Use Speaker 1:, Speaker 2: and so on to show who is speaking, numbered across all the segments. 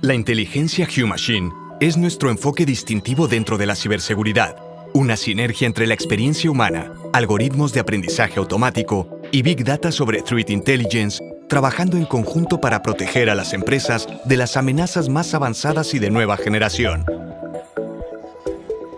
Speaker 1: La inteligencia Q-Machine es nuestro enfoque distintivo dentro de la ciberseguridad, una sinergia entre la experiencia humana, algoritmos de aprendizaje automático y Big Data sobre Threat Intelligence, trabajando en conjunto para proteger a las empresas de las amenazas más avanzadas y de nueva generación.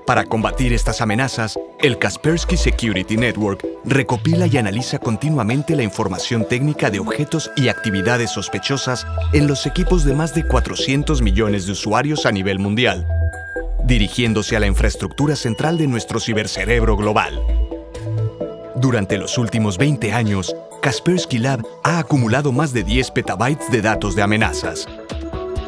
Speaker 1: Para combatir estas amenazas, el Kaspersky Security Network recopila y analiza continuamente la información técnica de objetos y actividades sospechosas en los equipos de más de 400 millones de usuarios a nivel mundial, dirigiéndose a la infraestructura central de nuestro cibercerebro global. Durante los últimos 20 años, Kaspersky Lab ha acumulado más de 10 petabytes de datos de amenazas,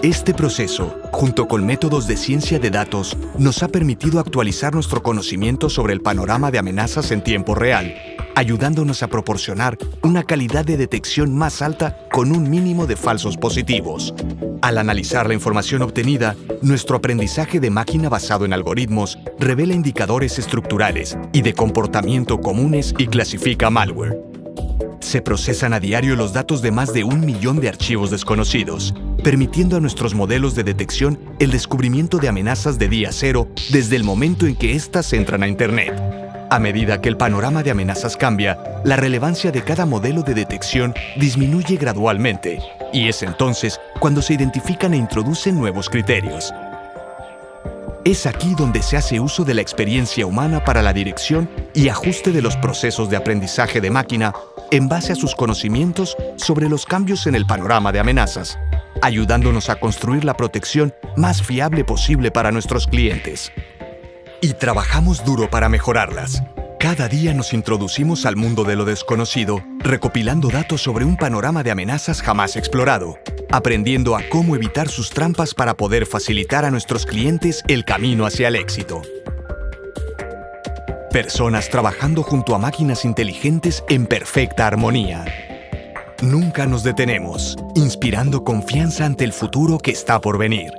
Speaker 1: este proceso, junto con métodos de ciencia de datos, nos ha permitido actualizar nuestro conocimiento sobre el panorama de amenazas en tiempo real, ayudándonos a proporcionar una calidad de detección más alta con un mínimo de falsos positivos. Al analizar la información obtenida, nuestro aprendizaje de máquina basado en algoritmos revela indicadores estructurales y de comportamiento comunes y clasifica malware. Se procesan a diario los datos de más de un millón de archivos desconocidos, permitiendo a nuestros modelos de detección el descubrimiento de amenazas de día cero desde el momento en que éstas entran a Internet. A medida que el panorama de amenazas cambia, la relevancia de cada modelo de detección disminuye gradualmente, y es entonces cuando se identifican e introducen nuevos criterios. Es aquí donde se hace uso de la experiencia humana para la dirección y ajuste de los procesos de aprendizaje de máquina en base a sus conocimientos sobre los cambios en el panorama de amenazas ayudándonos a construir la protección más fiable posible para nuestros clientes. Y trabajamos duro para mejorarlas. Cada día nos introducimos al mundo de lo desconocido, recopilando datos sobre un panorama de amenazas jamás explorado, aprendiendo a cómo evitar sus trampas para poder facilitar a nuestros clientes el camino hacia el éxito. Personas trabajando junto a máquinas inteligentes en perfecta armonía. Nunca nos detenemos, inspirando confianza ante el futuro que está por venir.